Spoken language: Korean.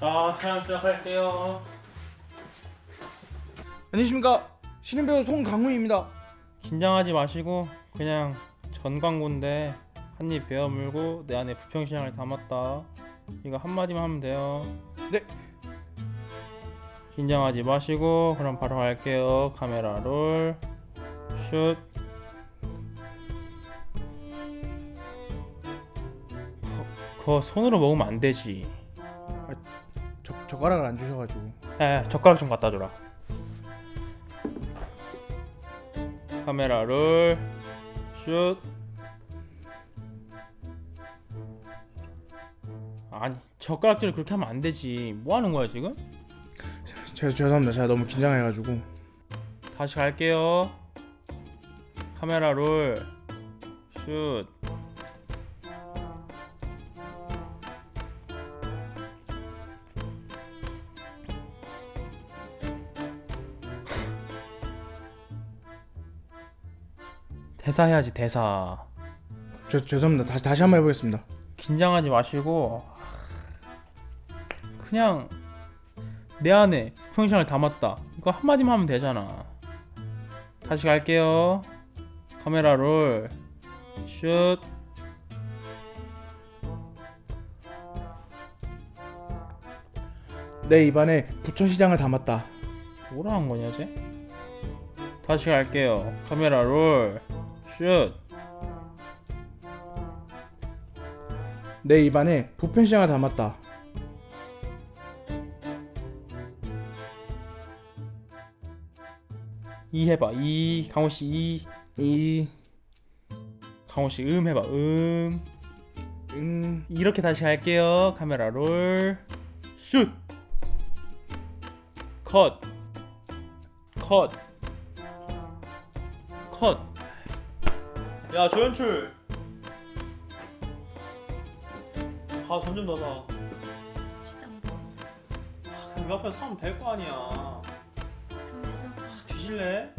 자 촬영 시작할게요. 안녕하십니까. 신인배우 송강훈입니다. 긴장하지 마시고 그냥 전 광고인데 한입 베어 물고 내 안에 부평시장을 담았다. 이거 한마디만 하면 돼요. 네. 긴장하지 마시고 그럼 바로 갈게요. 카메라 롤. 슛. 거- 그거 손으로 먹으면 안 되지 저, 젓가락을 안 주셔가지고 야, 야 젓가락 좀 갖다 줘라 카메라 롤 슛. 아니 젓가락질을 그렇게 하면 안 되지 뭐 하는 거야 지금? 제, 죄송합니다 제가 너무 긴장해가지고 다시 갈게요 카메라 롤 슛. 대사 해야지 대사. 죄, 죄송합니다. 다시 다시 한번 해보겠습니다. 긴장하지 마시고 그냥 내 안에 부평시장을 담았다. 이거 한마디만 하면 되잖아. 다시 갈게요. 카메라 롤슛. 내 입안에 부천시장을 담았다. 뭐라 한 거냐 쟤? 다시 갈게요. 카메라 롤 슛 내 입안에 부천시장을 담았다 이 해봐 이 강호씨 이 이... 강호씨 음 해봐 음 음... 이렇게 다시 할게요. 카메라 롤. 슛. 컷. 컷. 컷. 야, 조연출. 아, 돈좀더 사. 그 옆에 사면 될 거 아니야. 뒤질래?